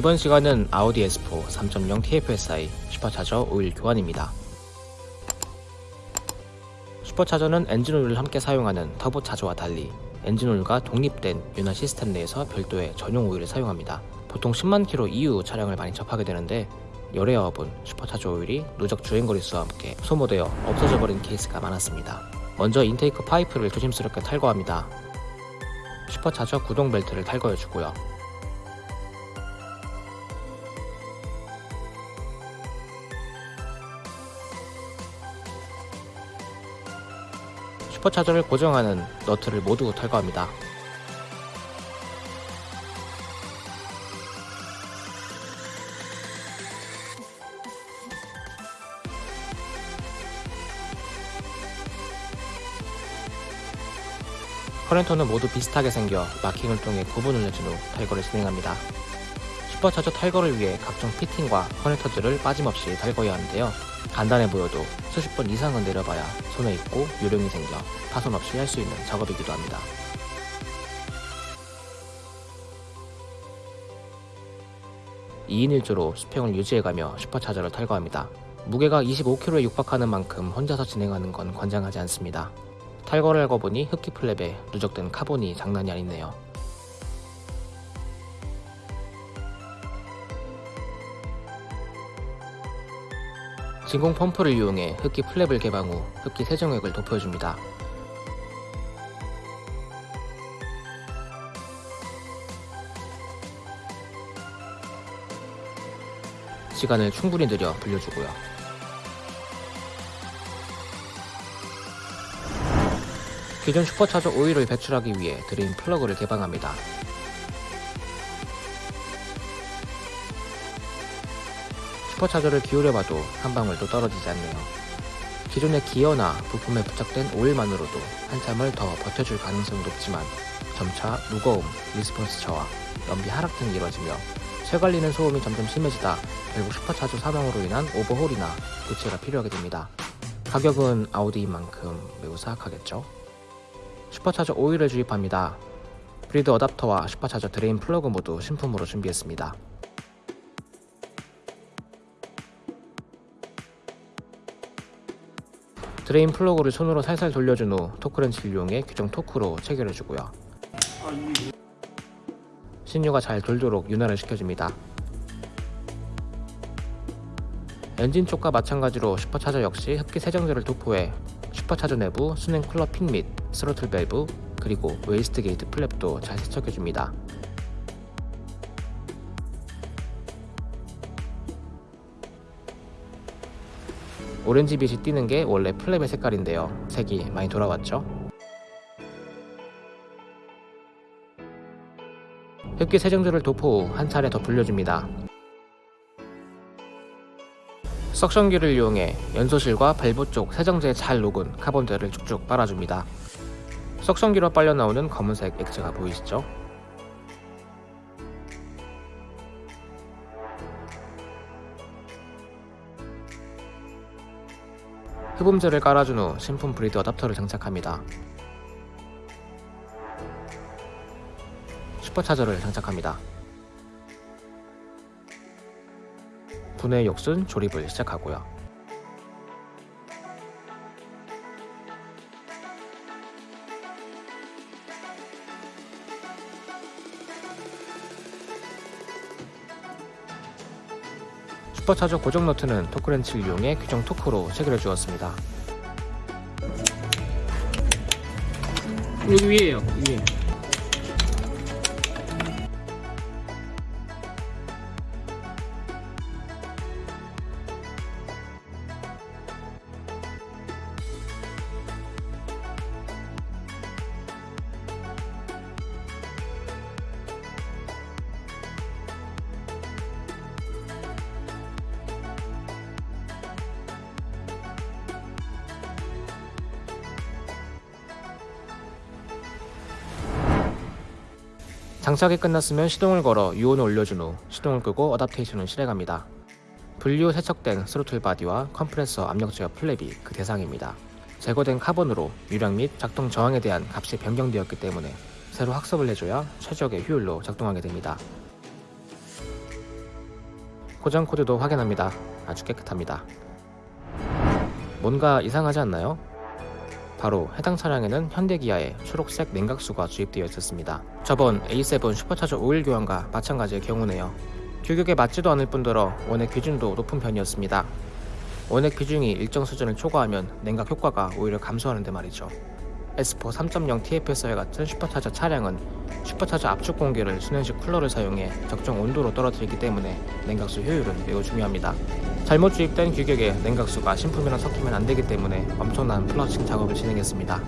이번 시간은 아우디 S4 3.0 TFSI supercharger 오일 교환입니다. Supercharger는 엔진오일을 함께 사용하는 터보차저와 달리 엔진오일과 독립된 윤활 시스템 내에서 별도의 전용 오일을 사용합니다. 보통 10만 킬로 이후 차량을 많이 접하게 되는데 열의 어분 슈퍼차저 오일이 누적 주행거리 수와 함께 소모되어 없어져 버린 케이스가 많았습니다. 먼저 intake 파이프를 조심스럽게 탈거합니다. 슈퍼차저 구동 벨트를 탈거해 주고요. 슈퍼차저를 고정하는 너트를 모두 탈거합니다. 커렌터는 모두 비슷하게 생겨 마킹을 통해 구분을 내준 후 탈거를 진행합니다. 슈퍼차저 탈거를 위해 각종 피팅과 커넥터들을 빠짐없이 탈거해야 하는데요. 간단해 보여도 수십 번 이상은 내려봐야 손에 있고 요령이 생겨 파손 없이 할 수 있는 작업이기도 합니다. (2인 1조로) 수평을 유지해가며 슈퍼차저를 탈거합니다. 무게가 25kg에 육박하는 만큼 혼자서 진행하는 건 권장하지 않습니다. 탈거를 하고 보니 흡기 flap에 누적된 카본이 장난이 아니네요. 진공 펌프를 이용해 흡기 flap을 개방 후 흡기 세정액을 도포해줍니다. 시간을 충분히 들여 불려주고요. 기존 슈퍼차저 오일을 배출하기 위해 drain plug를 개방합니다. 슈퍼차저를 기울여봐도 한 방울도 떨어지지 않네요. 기존의 기어나 부품에 부착된 오일만으로도 한참을 더 버텨줄 가능성이 높지만 점차 무거움, response 저하, 연비 하락 등이 이뤄지며 쇠 갈리는 소음이 점점 심해지다 결국 슈퍼차저 사망으로 인한 오버홀이나 교체가 필요하게 됩니다. 가격은 아우디인 만큼 매우 사악하겠죠? 슈퍼차저 오일을 주입합니다. Bleed adapter와 supercharger drain plug 모두 신품으로 준비했습니다. Drain plug를 손으로 살살 돌려준 후 torque wrench를 이용해 규정 토크로 체결해주고요. 신유가 잘 돌도록 윤활을 시켜줍니다. 엔진 쪽과 마찬가지로 슈퍼차저 역시 흡기 세정제를 도포해 슈퍼차저 내부 수냉 쿨러 fin 및 스로틀 밸브 그리고 wastegate flap도 잘 세척해줍니다. 오렌지빛이 띄는 게 원래 flap의 색깔인데요. 색이 많이 돌아왔죠? 흡기 세정제를 도포 후 한 차례 더 불려줍니다. 석션기를 이용해 연소실과 밸브 쪽 세정제에 잘 녹은 카본들을 쭉쭉 빨아줍니다. 석션기로 빨려 나오는 검은색 액체가 보이시죠? 흡음재를 깔아준 후 신품 브리드 어답터를 장착합니다. 슈퍼차저를 장착합니다. 분해 역순 조립을 시작하고요. 슈퍼차저 고정 너트는 토크렌치를 이용해 규정 토크로 체결해 주었습니다. 여기 위에요 위에 장착이 끝났으면 시동을 걸어 유온을 올려준 후 시동을 끄고 adaptation을 실행합니다. 분류 세척된 throttle body와 컴프레서 압력 제어 flap이 그 대상입니다. 제거된 카본으로 유량 및 작동 저항에 대한 값이 변경되었기 때문에 새로 학습을 해줘야 최적의 효율로 작동하게 됩니다. 고장 코드도 확인합니다. 아주 깨끗합니다. 뭔가 이상하지 않나요? 바로 해당 차량에는 현대기아의 초록색 냉각수가 주입되어 있었습니다. 저번 A7 슈퍼차저 오일 교환과 마찬가지의 경우네요. 규격에 맞지도 않을 뿐더러 원액 비중도 높은 편이었습니다. 원액 비중이 일정 수준을 초과하면 냉각 효과가 오히려 감소하는데 말이죠. S4 3.0 TFSR 같은 슈퍼차저 차량은 슈퍼차저 압축 공기를 수냉식 쿨러를 사용해 적정 온도로 떨어뜨리기 때문에 냉각수 효율은 매우 중요합니다. 잘못 주입된 규격에 냉각수가 신품이랑 섞이면 안 되기 때문에 엄청난 flushing 작업을 진행했습니다.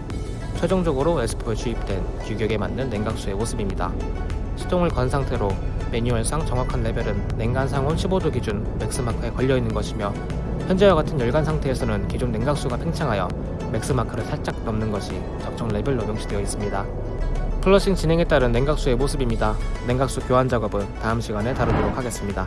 최종적으로 S4에 주입된 규격에 맞는 냉각수의 모습입니다. 시동을 건 상태로 매뉴얼상 정확한 레벨은 냉간 상온 15도 기준 max mark에 걸려 있는 것이며 현재와 같은 열간 상태에서는 기존 냉각수가 팽창하여 max mark를 살짝 넘는 것이 적정 레벨로 명시되어 있습니다. Flushing 진행에 따른 냉각수의 모습입니다. 냉각수 교환 작업은 다음 시간에 다루도록 하겠습니다.